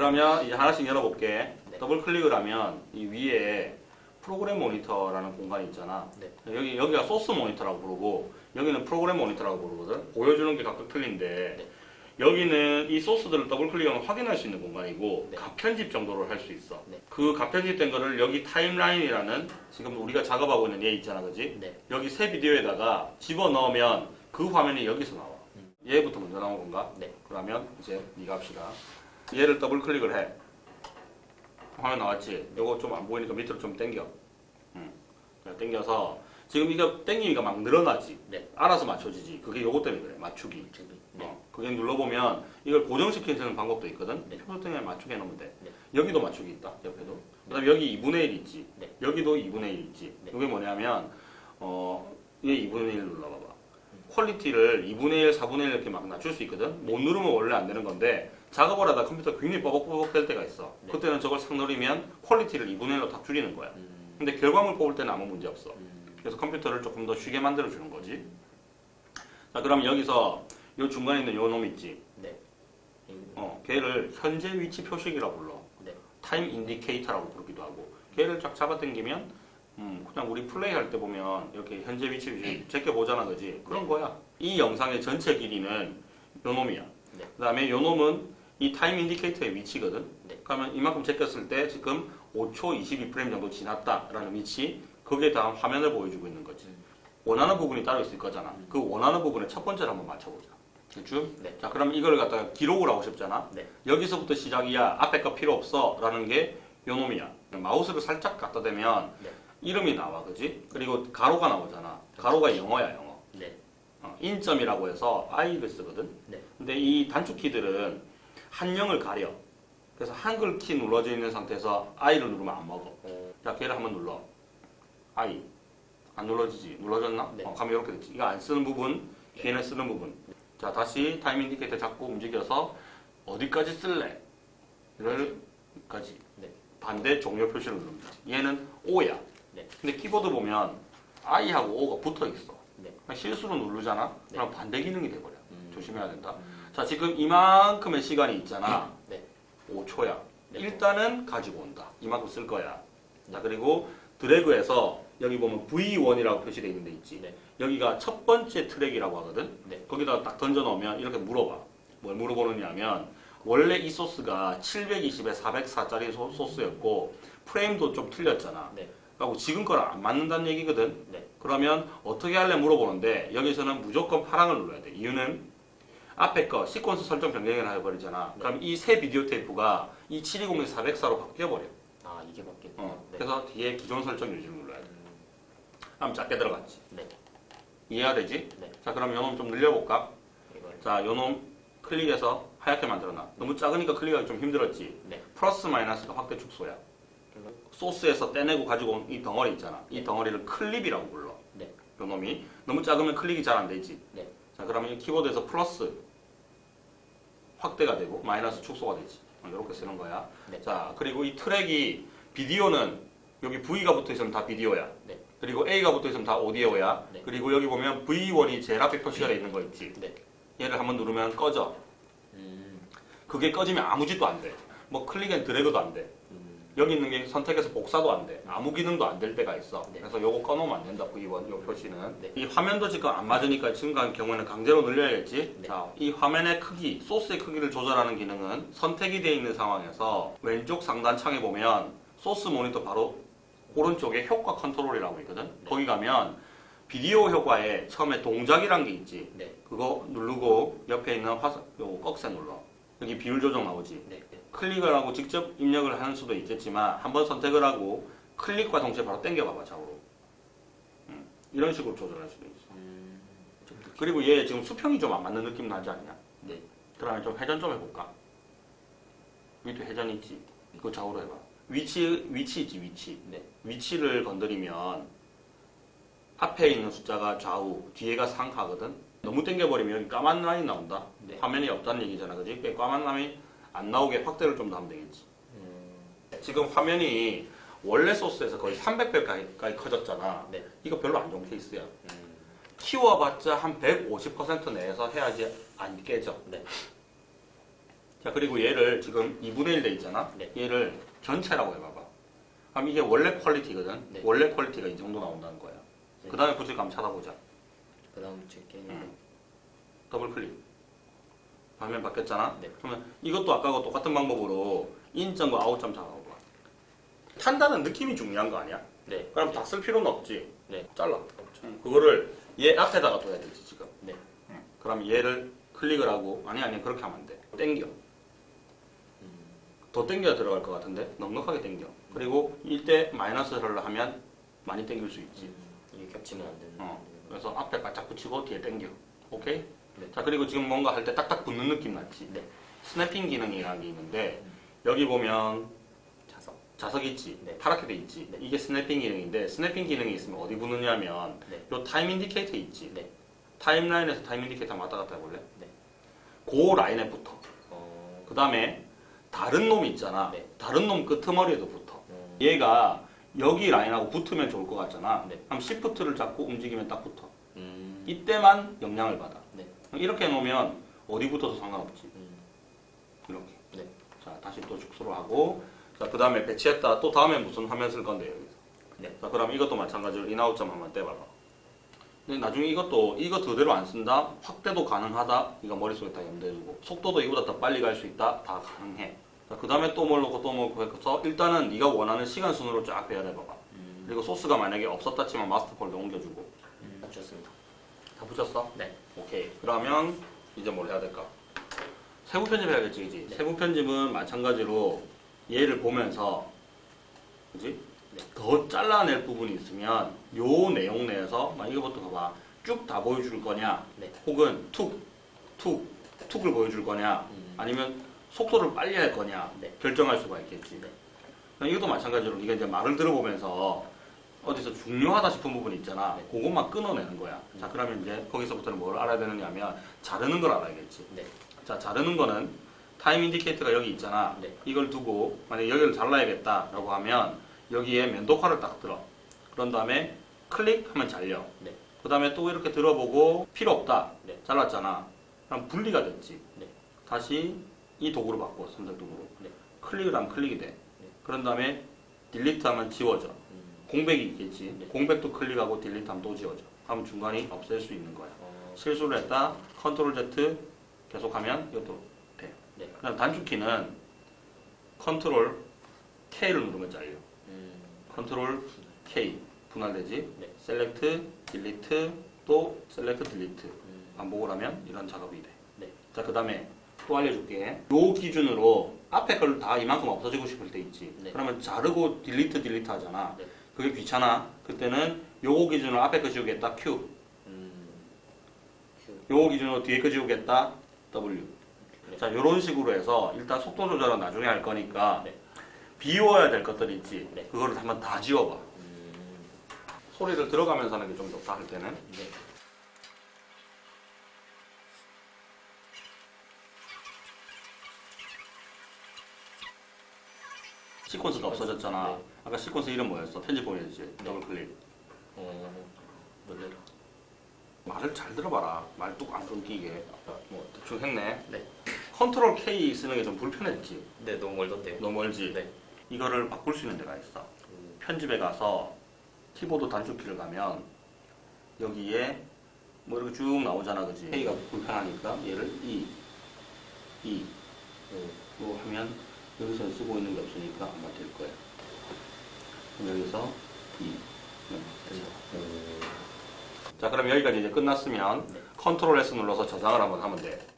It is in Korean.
그러면 이제 하나씩 열어볼게. 네. 더블 클릭을 하면 이 위에 프로그램 모니터라는 공간이 있잖아. 네. 여기 여기가 소스 모니터라고 부르고 여기는 프로그램 모니터라고 부르거든. 보여주는 게 각각 틀린데 네. 여기는 이 소스들을 더블 클릭하면 확인할 수 있는 공간이고 네. 컷 편집 정도를 할 수 있어. 네. 그 컷 편집된 거를 여기 timeline이라는 지금 우리가 작업하고 있는 얘 있잖아, 그지? 네. 여기 새 비디오에다가 집어 넣으면 그 화면이 여기서 나와. 음. 얘부터 먼저 나온 건가? 네. 그러면 이제 네가 합시다. 얘를 더블 클릭을 해. 화면 나왔지? 요거 좀 안 보이니까 밑으로 좀 당겨. 음. 자, 당겨서 지금 이거 당기니까 막 늘어나지. 네. 알아서 맞춰지지. 그게 요거 때문에 그래. 맞추기. 저기. 네. 어, 그게 눌러보면 이걸 고정시키는 방법도 있거든. 네. 표준에 맞추게 해놓으면 돼. 네. 여기도 맞추기 있다. 옆에도. 그 다음에 여기 2분의 1 있지. 네. 여기도 2분의 1 있지. 네. 이게 뭐냐면 어, 얘 2분의 1 눌러봐봐. quality를 2분의 1, 4분의 1 이렇게 막 낮출 수 있거든. 못 누르면 원래 안 되는 건데 작업을 하다 컴퓨터 굉장히 버벅버벅 될 때가 있어. 네. 그때는 저걸 싹 누르면 quality를 2분의 1로 다 줄이는 거야. 음. 근데 결과물 뽑을 때는 아무 문제 없어. 음. 그래서 컴퓨터를 조금 더 쉬게 만들어 주는 거지. 자, 그럼 여기서 요 중간에 있는 요 놈 있지. 네. 어, 걔를 현재 위치 표식이라고 불러. 네. 타임 인디케이터라고 부르기도 하고. 걔를 쫙 잡아당기면 음, 그냥 우리 플레이 할 때 보면 이렇게 현재 위치 표식 제껴 보잖아, 그지? 그런 거야. 이 영상의 전체 길이는 요 놈이야. 네. 그다음에 요 놈은 이 타임 인디케이터의 위치거든. 네. 그러면 이만큼 제꼈을 때 지금 5초 22프레임 정도 지났다라는 위치 거기에 대한 화면을 보여주고 있는 거지. 음. 원하는 부분이 따로 있을 거잖아. 그 원하는 부분의 첫 번째를 한번 맞춰보자. 그죠? 네. 자, 그럼 이걸 갖다가 기록을 하고 싶잖아. 네. 여기서부터 시작이야. 앞에 거 필요 없어. 라는 게 요 놈이야. 마우스를 살짝 갖다 대면 네. 이름이 나와. 그지? 그리고 괄호가 나오잖아. 괄호가 영어야, 영어. 네. 어, in점이라고 해서 I를 쓰거든. 네. 근데 이 단축키들은 한영을 가려. 그래서 한글 키 눌러져 있는 상태에서 I를 누르면 안 먹어. 어. 자, 걔를 한번 눌러. I. 안 눌러지지? 눌러졌나? 네. 어, 가면 이렇게 됐지. 이거 안 쓰는 부분, 걔는 쓰는 부분. 자, 다시 타임 인디케이터 잡고 움직여서 어디까지 쓸래? 를까지. 네. 반대 종료 표시를 누릅니다. 얘는 O야. 네. 근데 키보드 보면 I하고 O가 붙어 있어. 네. 실수로 누르잖아? 네. 그럼 반대 기능이 돼버려. 음. 조심해야 된다. 음. 자, 지금 이만큼의 시간이 있잖아. 네. 5초야. 네. 일단은 가지고 온다. 이만큼 쓸 거야. 자, 그리고 드래그해서 여기 보면 V1이라고 표시되어 있는 데 있지. 네. 여기가 첫 번째 트랙이라고 하거든. 네. 거기다가 딱 던져 넣으면 이렇게 물어봐. 뭘 물어보느냐면 원래 이 소스가 720에 404짜리 소, 소스였고 프레임도 좀 틀렸잖아. 네. 그리고 지금 거랑 안 맞는다는 얘기거든. 네. 그러면 어떻게 할래 물어보는데 여기서는 무조건 파랑을 눌러야 돼. 이유는 앞에 거 시퀀스 설정 변경을 해버리잖아. 네. 그럼 이 새 비디오 테이프가 이 720에 404로 바뀌어버려. 아 이게 맞겠네요. 어, 네. 그래서 뒤에 기존 설정 유지를 눌러야 돼. 음. 그럼 작게 들어갔지. 네. 이해가 되지? 네. 자 그럼 요놈 좀 늘려볼까? 이걸. 자 요놈 클릭해서 하얗게 만들어놔. 너무 작으니까 클릭하기 좀 힘들었지. 네. 플러스 마이너스가 확대 축소야. 소스에서 떼내고 가지고 온 이 덩어리 있잖아. 이 덩어리를 클립이라고 불러. 네. 요놈이 너무 작으면 클릭이 잘 안 되지. 네. 자 그러면 이 키보드에서 플러스 확대가 되고 마이너스 축소가 되지. 이렇게 쓰는 거야. 네. 자 그리고 이 트랙이 비디오는 여기 V가 붙어 있으면 다 비디오야. 네. 그리고 A가 붙어 있으면 다 오디오야. 네. 그리고 여기 보면 V1이 제일 앞에 표시가 돼 있는 거 있지. 네. 얘를 한번 누르면 꺼져. 음. 그게 꺼지면 아무 짓도 안 돼. 뭐 click and drag도 안 돼. 음. 여기 있는 게 선택해서 복사도 안 돼. 아무 기능도 안 될 때가 있어. 네. 그래서 요거 꺼놓으면 안 된다. V1 요 표시는. 네. 이 화면도 지금 안 맞으니까 지금 같은 경우에는 강제로 늘려야겠지. 네. 자, 이 화면의 크기, 소스의 크기를 조절하는 기능은 선택이 되어 있는 상황에서 왼쪽 상단 창에 보면 소스 모니터 바로 오른쪽에 효과 컨트롤이라고 있거든. 네. 거기 가면 비디오 효과에 처음에 동작이란 게 있지. 네. 그거 누르고 옆에 있는 화살, 요 꺽쇠 눌러. 여기 비율 조정 나오지. 네. 네. 클릭을 하고 직접 입력을 하는 수도 있겠지만 한번 선택을 하고 클릭과 동시에 바로 당겨봐봐 좌우로 음, 이런 식으로 조절할 수도 있어 음. 그리고 얘 지금 수평이 좀 안 맞는 느낌 나지 않냐 네. 그러면 좀 회전 좀 해볼까 위도 회전 있지 그거 좌우로 해봐 위치 위치 있지 위치 네. 위치를 건드리면 앞에 있는 숫자가 좌우 뒤에가 상하거든 너무 당겨버리면 여기 까만 라인 나온다 네. 화면이 없다는 얘기잖아 그지 그 까만 라인이 안 나오게 확대를 좀더 하면 되겠지 음. 지금 화면이 원래 소스에서 거의 300배까지 커졌잖아. 네. 이거 별로 안 좋은 케이스야. 음. 키워봤자 한 150% 내에서 해야지 안 깨져. 네. 자 그리고 얘를 지금 2분의 1 돼 있잖아. 네. 얘를 전체라고 해봐봐. 그럼 이게 원래 quality거든. 네. 원래 quality가 이 정도 나온다는 거야. 네. 그 다음에 부질감 찾아보자. 그 다음 제게 음. 더블 클릭. 화면 바뀌었잖아. 네. 그러면 이것도 아까하고 똑같은 방법으로 in점과 out점 잡아봐. 탄다는 느낌이 중요한 거 아니야? 네. 그럼 다 쓸 필요는 없지. 네. 잘라. 그거를 얘 앞에다가 둬야 되지 지금. 네. 그럼 얘를 클릭을 하고 아니 아니 그렇게 하면 안 돼. 땡겨. 음. 더 땡겨야 들어갈 것 같은데 넉넉하게 땡겨. 그리고 이때 마이너스를 하면 많이 땡길 수 있지. 음. 이게 겹치면 안 되는. 어. 그래서 앞에 바짝 붙이고 뒤에 땡겨. 오케이? 네. 자 그리고 지금 뭔가 할 때 딱딱 붙는 느낌 났지. 네. snapping 기능이라는 게 있는데 여기 보면 자석. 자석 있지. 네. 파랗게 돼 있지. 네. 이게 snapping 기능인데 snapping 기능이 있으면 어디 붙느냐면 네. 요 time indicator 있지. 네. timeline에서 time indicator 왔다 갔다 해볼래? 네. 그 라인에 붙어. 어. 그 다음에 다른 놈 있잖아. 네. 다른 놈 끄트머리에도 붙어. 음. 얘가 여기 라인하고 붙으면 좋을 것 같잖아. 네. 그럼 시프트를 잡고 움직이면 딱 붙어. 음. 이때만 영향을 받아. 네. 이렇게 해놓으면 어디 붙어도 상관없지. 음. 이렇게. 네. 자, 다시 또 축소를 하고. 자, 그 다음에 배치했다. 또 다음에 무슨 화면 쓸 건데, 여기서. 네. 자, 그럼 이것도 마찬가지로 in out점 한번 따봐봐. 근데 나중에 이것도 이거 그대로 안 쓴다? 확대도 가능하다? 이거 머릿속에 다 염두해 두고. 속도도 이보다 더 빨리 갈 수 있다? 다 가능해. 자, 그 다음에 또 뭘 넣고 또 뭘 넣고 해서 일단은 네가 원하는 시간 순으로 쫙 배열해봐봐. 음. 그리고 소스가 만약에 없었다 치면 마스터 폴더 옮겨주고. 음. 좋습니다. 다 붙였어? 네. 오케이. 그러면 이제 뭘 해야 될까? 세부 편집 해야겠지, 그지? 네. 세부 편집은 마찬가지로 얘를 보면서, 그지? 네. 더 잘라낼 부분이 있으면 요 내용 내에서 막 이거부터 봐봐. 쭉 다 보여줄 거냐? 네. 혹은 툭, 툭, 툭을 보여줄 거냐? 음. 아니면 속도를 빨리 할 거냐? 네. 결정할 수가 있겠지. 네. 이것도 마찬가지로 네가 이제 말을 들어보면서 어디서 중요하다 싶은 부분이 있잖아. 네. 그것만 끊어내는 거야. 자, 그러면 이제 거기서부터는 뭘 알아야 되느냐면 자르는 걸 알아야겠지. 네. 자, 자르는 거는 time indicator가 여기 있잖아. 네. 이걸 두고 만약 여기를 잘라야겠다라고 하면 여기에 면도칼을 딱 들어. 그런 다음에 클릭하면 잘려. 네. 그 다음에 또 이렇게 들어보고 필요 없다. 네. 잘랐잖아. 그럼 분리가 됐지. 네. 다시 이 도구로 바꿔. 선택 도구로. 네. 클릭을 하면 클릭이 돼. 그런 다음에 delete 하면 지워져. 음. 공백이 있겠지. 네. 공백도 클릭하고 delete 하면 또 지워져. 하면 중간이 없앨 수 있는 거야. 어. 실수를 했다. control Z 계속하면 이것도 돼. 네. 그다음 단축키는 control K를 누르면 잘려. 음. control K 분할되지. 네. select, delete, 또 select, delete. 음. 반복을 하면 이런 작업이 돼. 네. 자, 그 다음에 또 알려줄게. 요 기준으로 앞에 걸 다 이만큼 없어지고 싶을 때 있지. 네. 그러면 자르고 delete, delete 하잖아. 네. 그게 귀찮아. 그때는 요거 기준으로 앞에 거 지우겠다. Q. 음. Q. 요거 기준으로 뒤에 거 지우겠다. W. 네. 자, 요런 식으로 해서 일단 속도 조절은 나중에 할 거니까 네. 지워야 될 것들이 있지. 네. 그거를 한번 다 지워봐. 음. 소리를 들어가면서 하는 게 좀 좋다 할 때는. 네. 시퀀스가 없어졌잖아. 네. 아까 시퀀스 이름 뭐였어? 편집 보내주지. 더블 클릭. 어. 놀래라. 말을 잘 들어봐라. 말 뚝 안 끊기게. 아까 뭐. 대충 했네. 네. control K 쓰는 게 좀 불편했지. 네. 너무 멀던데요. 너무 멀지? 네. 이거를 바꿀 수 있는 데가 있어. 음. 편집에 가서 키보드 단축키를 가면 여기에 뭐 이렇게 쭉 나오잖아, 그지? K가 불편하니까 얘를 E, E, 음. 로 하면 여기서 쓰고 있는 게 없으니까 아마 될 거야. 그럼 여기서 E. 네, 됐어. 음. 자, 그럼 여기까지 이제 끝났으면 네. 컨트롤 S 눌러서 저장을 한번 하면 돼.